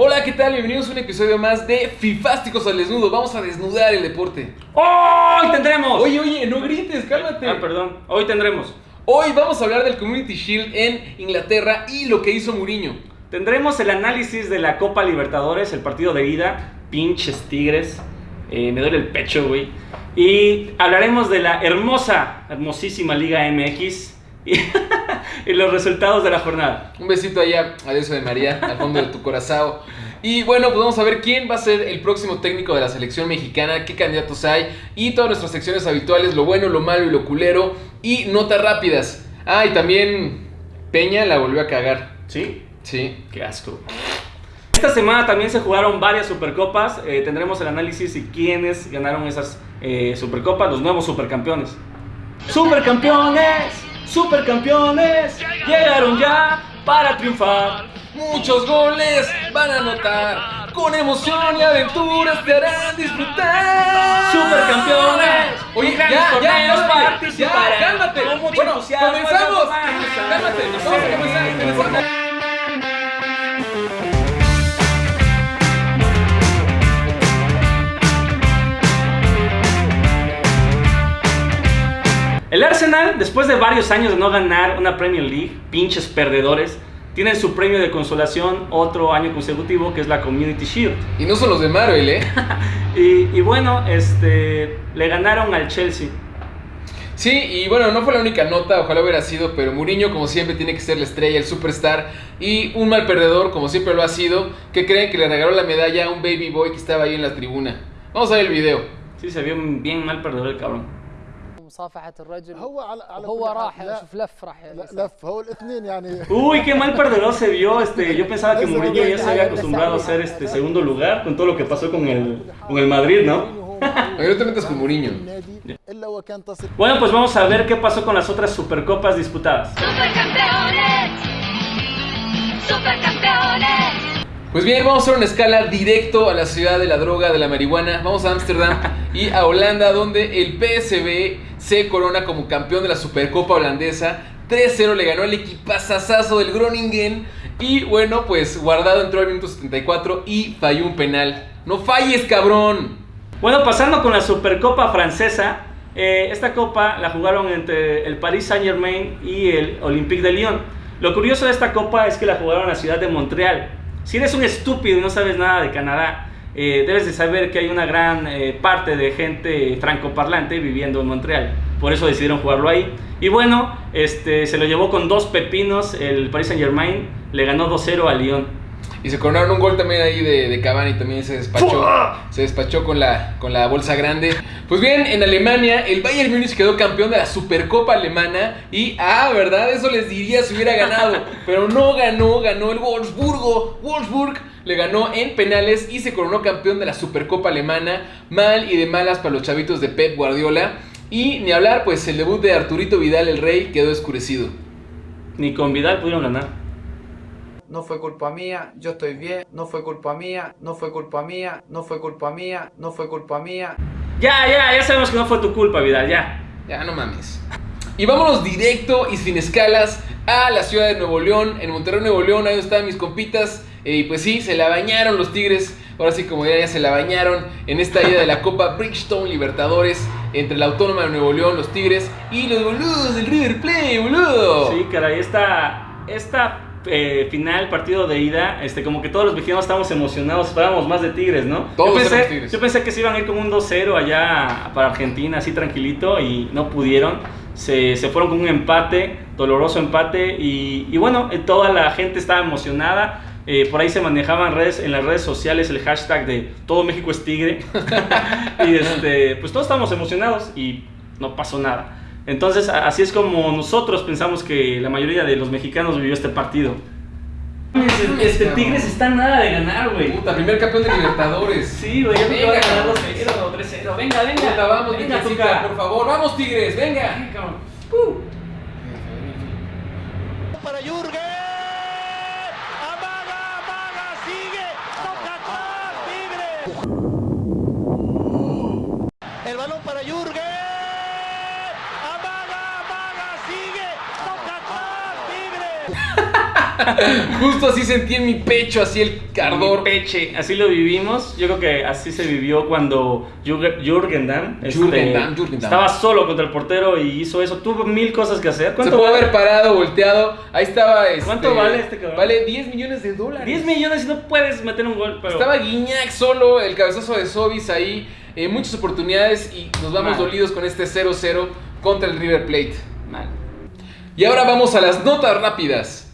Hola, ¿qué tal? Bienvenidos a un episodio más de Fifásticos al Desnudo. Vamos a desnudar el deporte. ¡Hoy tendremos! Oye, oye, no grites, cálmate. Ah, perdón. Hoy tendremos. Hoy vamos a hablar del Community Shield en Inglaterra y lo que hizo Mourinho. Tendremos el análisis de la Copa Libertadores, el partido de ida. Pinches tigres. Eh, me duele el pecho, güey. Y hablaremos de la hermosa, hermosísima Liga MX y, y los resultados de la jornada. Un besito allá, adiós de María, al fondo de tu corazón. Y bueno, pues vamos a ver quién va a ser el próximo técnico de la selección mexicana, qué candidatos hay y todas nuestras secciones habituales, lo bueno, lo malo y lo culero y notas rápidas. Ah, y también Peña la volvió a cagar. ¿Sí? Sí. Qué asco. Esta semana también se jugaron varias supercopas. Eh, tendremos el análisis y quiénes ganaron esas eh, supercopas, los nuevos supercampeones. ¡Supercampeones! ¡Supercampeones! Llegaron ya para triunfar. Muchos goles van a anotar, con emoción y aventuras te harán disfrutar. ¡Supercampeones! Oye, ya, ya, ya, participarán. cálmate. Con mucho Bueno, comenzamos. Cálmate, vamos a comenzar, El Arsenal, después de varios años de no ganar una Premier League, pinches perdedores, tienen su premio de consolación otro año consecutivo, que es la Community Shield. Y no son los de Marvel, ¿eh? Y, y bueno, este, le ganaron al Chelsea. Sí, y bueno, no fue la única nota, ojalá hubiera sido, pero Mourinho como siempre tiene que ser la estrella, el superstar y un mal perdedor como siempre lo ha sido, que creen que le regaló la medalla a un baby boy que estaba ahí en la tribuna. Vamos a ver el video. Sí, se vio bien mal perdedor el cabrón مصافحة الرجل هو على على هو كل حال راح لا- شوف لف راح لا- يسار. لف هو الاثنين يعني Uy, qué mal perdedor se vio. Este, yo pensaba que Mourinho ya se había acostumbrado a ser este segundo lugar con todo lo que pasó con el, con el Madrid, ¿no? Oye, no te metas con Mourinho. النادي الا وكان تصل Bueno, pues vamos a ver qué pasó con las otras supercopas disputadas. Supercampeones, supercampeones. Pues bien, vamos a hacer una escala directo a la ciudad de la droga, de la marihuana. Vamos a Ámsterdam y a Holanda, donde el PSV se corona como campeón de la Supercopa holandesa. 3-0 le ganó el equipazazazo del Groningen. Y bueno, pues guardado entró al minuto 74 y falló un penal. ¡No falles, cabrón! Bueno, pasando con la Supercopa francesa, eh, esta copa la jugaron entre el Paris Saint Germain y el Olympique de Lyon. Lo curioso de esta copa es que la jugaron en la ciudad de Montreal. Si eres un estúpido y no sabes nada de Canadá, eh, debes de saber que hay una gran eh, parte de gente francoparlante viviendo en Montreal. Por eso decidieron jugarlo ahí. Y bueno, este, se lo llevó con dos pepinos el Paris Saint Germain. Le ganó 2-0 a Lyon. Y se coronaron un gol también ahí de, de Cavani, también se despachó, se despachó con la, con la bolsa grande. Pues bien, en Alemania el Bayern Múnich quedó campeón de la Supercopa alemana y, ah, ¿verdad? Eso les diría si hubiera ganado, pero no ganó, ganó el Wolfsburgo, Wolfsburg le ganó en penales y se coronó campeón de la Supercopa alemana, mal y de malas para los chavitos de Pep Guardiola. Y ni hablar, pues el debut de Arturito Vidal el Rey quedó escurecido. Ni con Vidal pudieron ganar. no fue culpa mía, yo estoy bien, no fue culpa mía, no fue culpa mía, no fue culpa mía, no fue culpa mía. Ya, ya, ya sabemos que no fue tu culpa, Vidal, ya. Ya, no mames. Y vámonos directo y sin escalas a la ciudad de Nuevo León, en Monterrey, Nuevo León, ahí están mis compitas. eh, Y pues sí, se la bañaron los Tigres. Ahora sí, como ya, se la bañaron en esta ida de la Copa Bridgestone Libertadores entre la Autónoma de Nuevo León, los Tigres y los boludos del River Plate, boludo. Sí, caray, esta, esta eh, final, partido de ida, este, como que todos los mexicanos estábamos emocionados, esperábamos más de Tigres, ¿no? Todos yo, pensé, Tigres. yo pensé que se iban a ir con un 2-0 allá para Argentina, así tranquilito, y no pudieron. Se, se fueron con un empate, doloroso empate, y, y bueno, eh, toda la gente estaba emocionada. Eh, por ahí se manejaban redes, en las redes sociales el hashtag de todo México es tigre. y este, pues todos estábamos emocionados y no pasó nada. Entonces, así es como nosotros pensamos que la mayoría de los mexicanos vivió este partido. Este Tigres está nada de ganar, güey. Puta, primer campeón de Libertadores. Sí, güey, ya me Venga, van a ganar cabrón. 2-0 o 3-0. Venga, venga. Puta, vamos, venga, Tuca. por favor. Vamos, Tigres, venga. Venga, cabrón. Uh. para Jürgen. Amaga, amaga, sigue. Toca atrás, Tigre. El balón para Jürgen. Justo así sentí en mi pecho, así el ardor. Mi peche, así lo vivimos. Yo creo que así se vivió cuando Jürgen Damm, este, Jürgen Damm, Jürgen Damm. estaba solo contra el portero y hizo eso. Tuvo mil cosas que hacer. Se ¿Cuánto pudo vale? haber parado, volteado. Ahí estaba. Este, ¿Cuánto vale este cabrón? Vale 10 millones de dólares. 10 millones y no puedes meter un gol. Pero... Estaba Guiñac solo, el cabezazo de Sobis ahí. eh, muchas oportunidades y nos vamos Mal. dolidos con este 0-0 contra el River Plate. Y ahora vamos a las notas rápidas.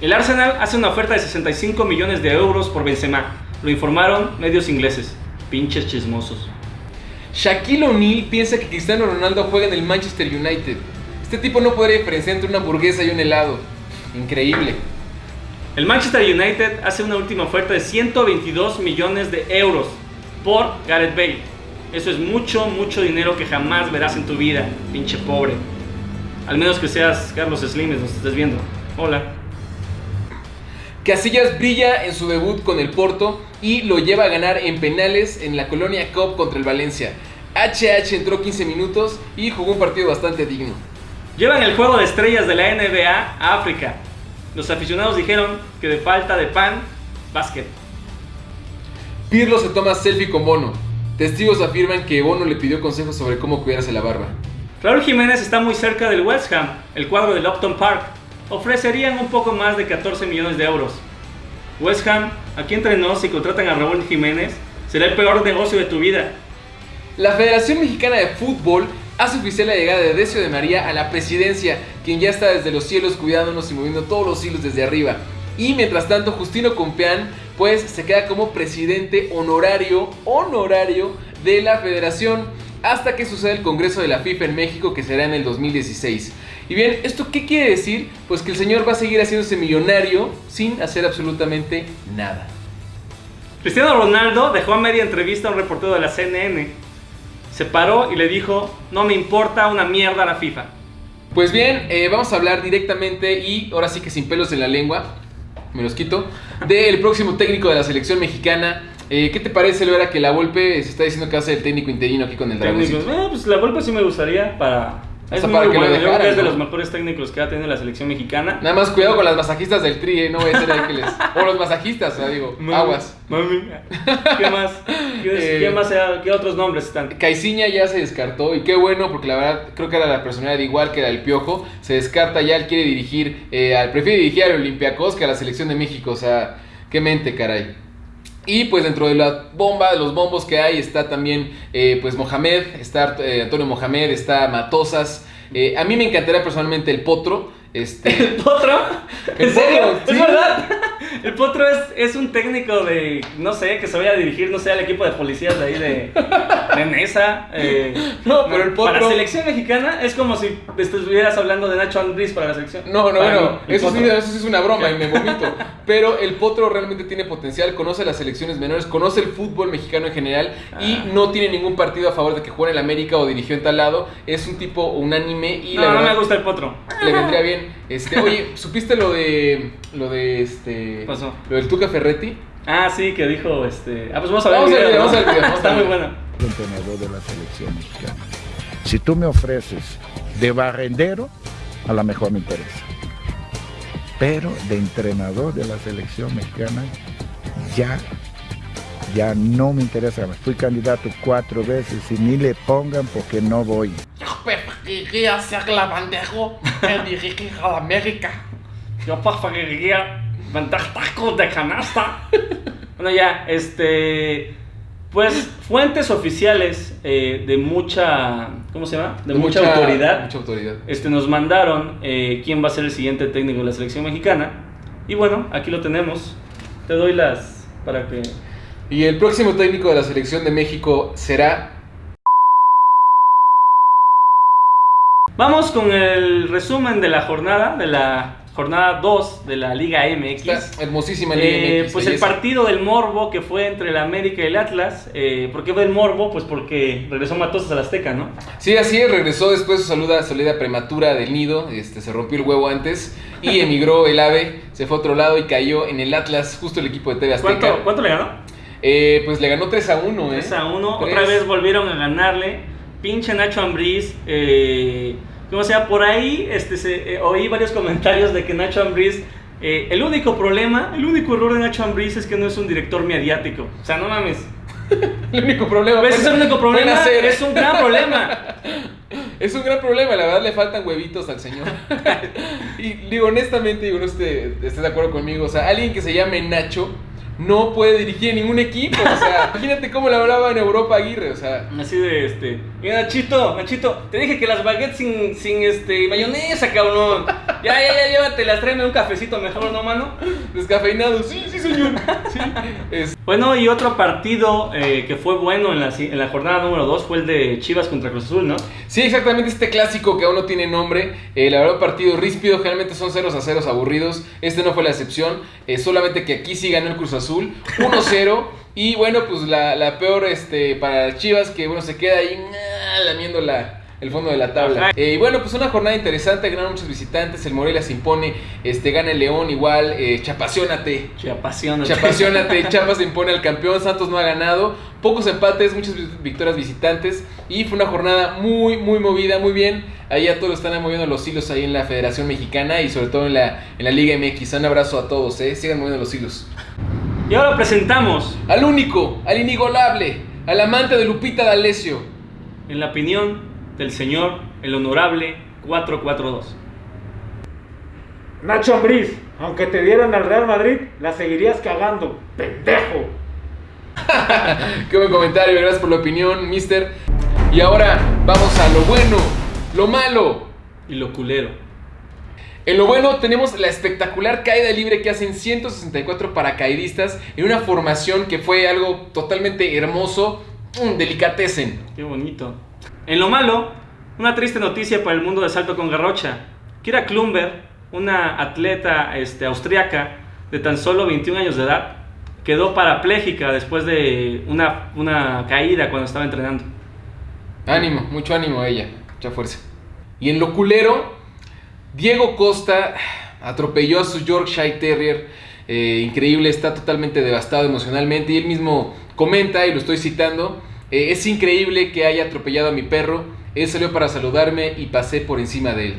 El Arsenal hace una oferta de 65 millones de euros por Benzema. Lo informaron medios ingleses. Pinches chismosos. Shaquille O'Neal piensa que Cristiano Ronaldo juega en el Manchester United. Este tipo no podría diferenciar entre una hamburguesa y un helado. Increíble. El Manchester United hace una última oferta de 122 millones de euros por Gareth Bale. Eso es mucho, mucho dinero que jamás verás en tu vida, pinche pobre. Al menos que seas Carlos Slimes, nos estés viendo. Hola. Casillas brilla en su debut con el Porto y lo lleva a ganar en penales en la Colonia Cup contra el Valencia. HH entró 15 minutos y jugó un partido bastante digno. Llevan el juego de estrellas de la NBA a África. Los aficionados dijeron que de falta de pan, básquet. Pirlo se toma selfie con Bono. Testigos afirman que Bono le pidió consejos sobre cómo cuidarse la barba. Raúl Jiménez está muy cerca del West Ham, el cuadro del Upton Park. Ofrecerían un poco más de 14 millones de euros. West Ham, aquí entre nos, si contratan a Raúl Jiménez, será el peor negocio de tu vida. La Federación Mexicana de Fútbol hace oficial la llegada de Decio de María a la presidencia, quien ya está desde los cielos cuidándonos y moviendo todos los hilos desde arriba. Y mientras tanto, Justino Compeán, pues se queda como presidente honorario, honorario de la federación, hasta que suceda el Congreso de la FIFA en México, que será en el 2016. Y bien, ¿esto qué quiere decir? Pues que el señor va a seguir haciéndose millonario sin hacer absolutamente nada. Cristiano Ronaldo dejó a media entrevista a un reportero de la CNN. Se paró y le dijo, no me importa una mierda la FIFA. Pues bien, eh, vamos a hablar directamente y ahora sí que sin pelos en la lengua, me los quito, del próximo técnico de la selección mexicana. Eh, ¿Qué te parece, Loera, que la Volpe se está diciendo que va a ser el técnico interino aquí con el Dragoncito? eh, pues la Volpe sí me gustaría para... Es muy para que lo bueno, yo creo que dejaran, es de ¿no? los mejores técnicos que ha tenido la selección mexicana. Nada más cuidado con las masajistas del tri, eh, no voy a ser ahí que les... O los masajistas, o sea, digo, Mami, aguas. Mami. ¿Qué más? ¿Qué, Eh, qué más? sea- ¿Qué otros nombres están? Caiciña ya se descartó y qué bueno porque la verdad creo que era la personalidad igual que era el Piojo. Se descarta ya, él quiere dirigir, eh, al- prefiere dirigir al Olympiacos que a la selección de México. O sea, qué mente, caray. Y pues dentro de la bomba, de los bombos que hay, está también eh, pues Mohamed, está eh, Antonio Mohamed, está Matosas. Eh, a mí me encantaría personalmente el Potro. Este, ¿El Potro? ¿En serio? ¿Es verdad? El Potro es, es un técnico de, no sé, que se vaya a dirigir, no sé, al equipo de policías de ahí de, de Nesa. eh, No, pero el Para Potro- la selección mexicana es como si estuvieras hablando de Nacho Andrés para la selección. No, no, Para mí, el eso sí, Potro. eso sí es una broma y me vomito. Pero el Potro realmente tiene potencial, conoce las selecciones menores, conoce el fútbol mexicano en general y Ah. no tiene ningún partido a favor de que juegue en el América o dirigió en tal lado. Es un tipo unánime y No, la no me gusta el Potro. le vendría bien. Este, oye, ¿supiste lo de lo de este ¿Qué pasó? lo del Tuca Ferretti? Ah, sí, que dijo este. Ah, pues vamos a ver Vamos el video. video, ¿no? vamos al video, vamos Está al muy video. bueno. entrenador de la selección mexicana. Si tú me ofreces de barrendero, a lo mejor me interesa. Pero de entrenador de la selección mexicana, ya, ya no me interesa. Fui candidato cuatro veces y ni le pongan porque no voy. Preferiría ser lavandejo que dirigir a la América. Yo preferiría vender tacos de canasta. bueno, ya, este. Pues fuentes oficiales eh, de mucha. ¿Cómo se llama? De, mucha, autoridad. Mucha autoridad. Este, nos mandaron eh, quién va a ser el siguiente técnico de la selección mexicana. Y bueno, aquí lo tenemos. Te doy las. para que. Y el próximo técnico de la selección de México será Vamos con el resumen de la jornada, de la jornada 2 de la Liga MX. esta hermosísima Liga Eh, MX, pues el partido del Morbo que fue entre el América y el Atlas. Eh, ¿Por qué fue el Morbo? Pues porque regresó Matosas al Azteca, ¿no? Sí, así es, regresó después de su saluda, salida prematura del nido, este, se rompió el huevo antes y emigró el ave, se fue a otro lado y cayó en el Atlas, justo el equipo de TV Azteca. ¿Cuánto, cuánto le ganó? Eh, pues le ganó 3 a 1, ¿eh? 3 a 1. Tres. Otra vez volvieron a ganarle. Pinche Nacho Ambriz. Eh, como sea, por ahí este, se, eh, oí varios comentarios de que Nacho Ambriz Eh, el único problema, el único error de Nacho Ambriz es que no es un director mediático. O sea, no mames. El único problema. Ese es el único problema. Es un gran problema. Es un gran problema, la verdad le faltan huevitos al señor. y digo, honestamente, digo, no esté, esté de acuerdo conmigo. O sea, alguien que se llame Nacho no puede dirigir ningún equipo. O sea, imagínate cómo le hablaba en Europa Aguirre. O sea, Así de este. Mira, Nachito, Nachito, te dije que las baguettes sin, sin este mayonesa, cabrón. Ya, ya, ya, llévatelas, tráeme un cafecito mejor, ¿no, mano? descafeinado. Sí, sí, señor. Sí. Es- Bueno, y otro partido eh, que fue bueno en la, en la jornada número 2 fue el de Chivas contra Cruz Azul, ¿no? Sí, exactamente este clásico que aún no tiene nombre. Eh, la verdad, partido ríspido, generalmente son ceros a ceros aburridos. Este no fue la excepción. eh, solamente que aquí sí ganó el Cruz Azul, 1-0. y bueno, pues la, la peor este, para Chivas, que bueno, se queda ahí ah, lamiendo la, el fondo de la tabla. Eh, y bueno, pues una jornada interesante, ganaron muchos visitantes. El Morelia se impone, este, gana el León igual. Eh, chapaciónate. Chiapación. Chapaciónate, Chiapas se impone al campeón, Santos no ha ganado, pocos empates, muchas vi- victorias visitantes y fue una jornada muy, muy movida, muy bien. Ahí a todos están moviendo los hilos ahí en la Federación Mexicana y sobre todo en la, en la Liga MX. Un abrazo a todos, ¿eh? sigan moviendo los hilos. Y ahora presentamos, Al único, al inigualable, al amante de Lupita D'Alessio. en la opinión del señor, el honorable 442. Nacho Ambriz, aunque te dieran al Real Madrid, la seguirías cagando, pendejo. Qué buen comentario, gracias por la opinión, mister. Y ahora vamos a lo bueno, lo malo. Y lo culero. En lo bueno tenemos la espectacular caída libre que hacen 164 paracaidistas en una formación que fue algo totalmente hermoso, mm, delicatecen. Qué bonito. En lo malo, una triste noticia para el mundo de salto con garrocha. Kira Klumber, una atleta este, austriaca de tan solo 21 años de edad, quedó parapléjica después de una, caída cuando estaba entrenando. Ánimo, mucho ánimo a ella, mucha fuerza. Y en lo culero, Diego Costa atropelló a su Yorkshire Terrier. eh, increíble, está totalmente devastado emocionalmente. Y él mismo comenta, y lo estoy citando: eh, Es increíble que haya atropellado a mi perro. Él salió para saludarme y pasé por encima de él.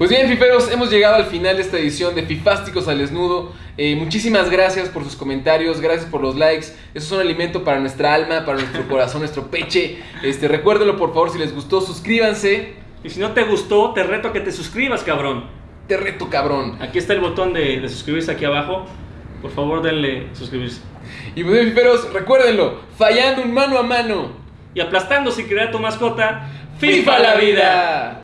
Pues bien, fiferos, hemos llegado al final de esta edición de Fifásticos al Desnudo. Eh, muchísimas gracias por sus comentarios, gracias por los likes. Eso es un alimento para nuestra alma, para nuestro corazón, nuestro peche. Este, recuérdenlo por favor si les gustó, suscríbanse. Y si no te gustó, te reto a que te suscribas, cabrón. Te reto, cabrón. Aquí está el botón de, de suscribirse aquí abajo. Por favor, denle suscribirse. Y pues fiferos, recuérdenlo, fallando un mano a mano. Y aplastando si quería tu mascota, ¡FIFA la vida!